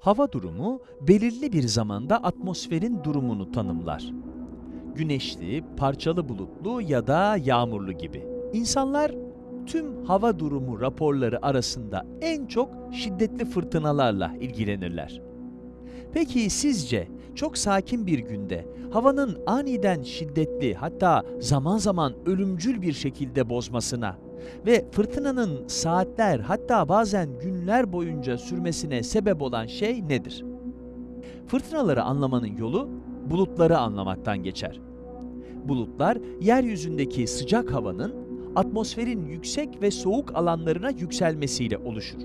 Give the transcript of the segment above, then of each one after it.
Hava durumu belirli bir zamanda atmosferin durumunu tanımlar. Güneşli, parçalı bulutlu ya da yağmurlu gibi. İnsanlar tüm hava durumu raporları arasında en çok şiddetli fırtınalarla ilgilenirler. Peki sizce çok sakin bir günde havanın aniden şiddetli hatta zaman zaman ölümcül bir şekilde bozmasına ve fırtınanın saatler hatta bazen günler boyunca sürmesine sebep olan şey nedir? Fırtınaları anlamanın yolu bulutları anlamaktan geçer. Bulutlar yeryüzündeki sıcak havanın atmosferin yüksek ve soğuk alanlarına yükselmesiyle oluşur.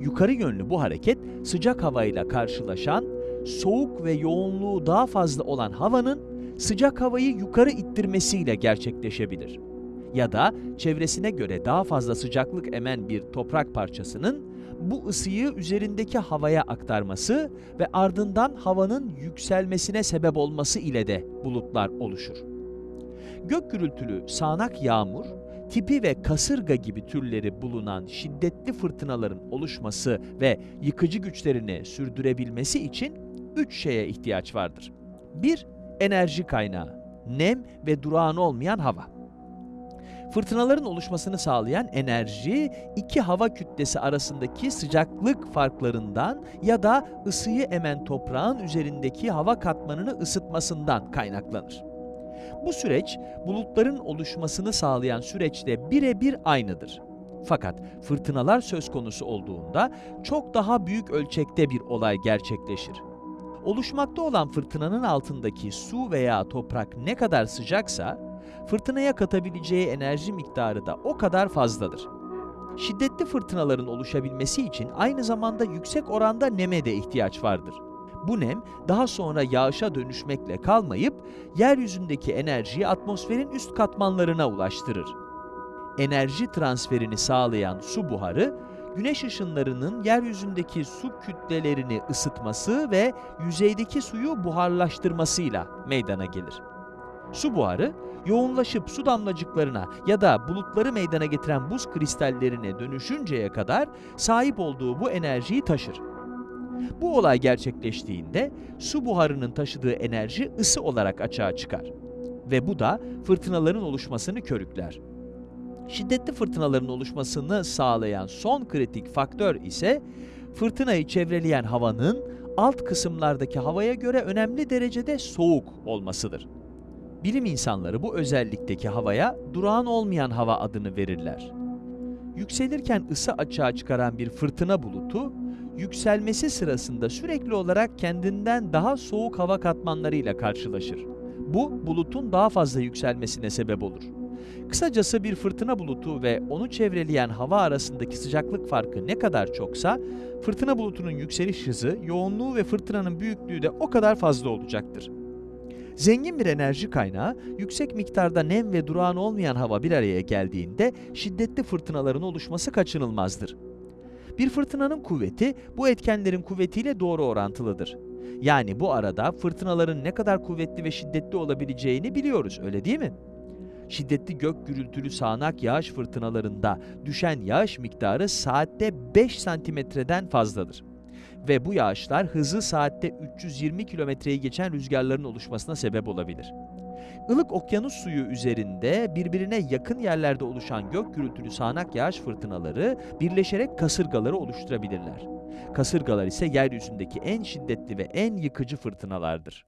Yukarı yönlü bu hareket sıcak havayla karşılaşan, soğuk ve yoğunluğu daha fazla olan havanın sıcak havayı yukarı ittirmesiyle gerçekleşebilir. Ya da çevresine göre daha fazla sıcaklık emen bir toprak parçasının bu ısıyı üzerindeki havaya aktarması ve ardından havanın yükselmesine sebep olması ile de bulutlar oluşur. Gök gürültülü sağanak yağmur, tipi ve kasırga gibi türleri bulunan şiddetli fırtınaların oluşması ve yıkıcı güçlerini sürdürebilmesi için üç şeye ihtiyaç vardır. 1. Enerji kaynağı, nem ve durağan olmayan hava. Fırtınaların oluşmasını sağlayan enerji, iki hava kütlesi arasındaki sıcaklık farklarından ya da ısıyı emen toprağın üzerindeki hava katmanını ısıtmasından kaynaklanır. Bu süreç, bulutların oluşmasını sağlayan süreçle birebir aynıdır. Fakat fırtınalar söz konusu olduğunda çok daha büyük ölçekte bir olay gerçekleşir. Oluşmakta olan fırtınanın altındaki su veya toprak ne kadar sıcaksa, fırtınaya katabileceği enerji miktarı da o kadar fazladır. Şiddetli fırtınaların oluşabilmesi için aynı zamanda yüksek oranda neme de ihtiyaç vardır. Bu nem daha sonra yağışa dönüşmekle kalmayıp yeryüzündeki enerjiyi atmosferin üst katmanlarına ulaştırır. Enerji transferini sağlayan su buharı, güneş ışınlarının yeryüzündeki su kütlelerini ısıtması ve yüzeydeki suyu buharlaştırmasıyla meydana gelir. Su buharı, yoğunlaşıp su damlacıklarına ya da bulutları meydana getiren buz kristallerine dönüşünceye kadar sahip olduğu bu enerjiyi taşır. Bu olay gerçekleştiğinde su buharının taşıdığı enerji ısı olarak açığa çıkar. Ve bu da fırtınaların oluşmasını körükler. Şiddetli fırtınaların oluşmasını sağlayan son kritik faktör ise fırtınayı çevreleyen havanın alt kısımlardaki havaya göre önemli derecede soğuk olmasıdır. Bilim insanları bu özellikteki havaya durağan olmayan hava adını verirler. Yükselirken ısı açığa çıkaran bir fırtına bulutu, yükselmesi sırasında sürekli olarak kendinden daha soğuk hava katmanlarıyla karşılaşır. Bu, bulutun daha fazla yükselmesine sebep olur. Kısacası bir fırtına bulutu ve onu çevreleyen hava arasındaki sıcaklık farkı ne kadar çoksa, fırtına bulutunun yükseliş hızı, yoğunluğu ve fırtınanın büyüklüğü de o kadar fazla olacaktır. Zengin bir enerji kaynağı, yüksek miktarda nem ve durağan olmayan hava bir araya geldiğinde şiddetli fırtınaların oluşması kaçınılmazdır. Bir fırtınanın kuvveti bu etkenlerin kuvvetiyle doğru orantılıdır. Yani bu arada fırtınaların ne kadar kuvvetli ve şiddetli olabileceğini biliyoruz, öyle değil mi? Şiddetli gök gürültülü sağanak yağış fırtınalarında düşen yağış miktarı saatte 5 santimetreden fazladır. Ve bu yağışlar hızı saatte 320 kilometreyi geçen rüzgarların oluşmasına sebep olabilir. Ilık okyanus suyu üzerinde birbirine yakın yerlerde oluşan gök gürültülü sağanak yağış fırtınaları birleşerek kasırgaları oluşturabilirler. Kasırgalar ise yeryüzündeki en şiddetli ve en yıkıcı fırtınalardır.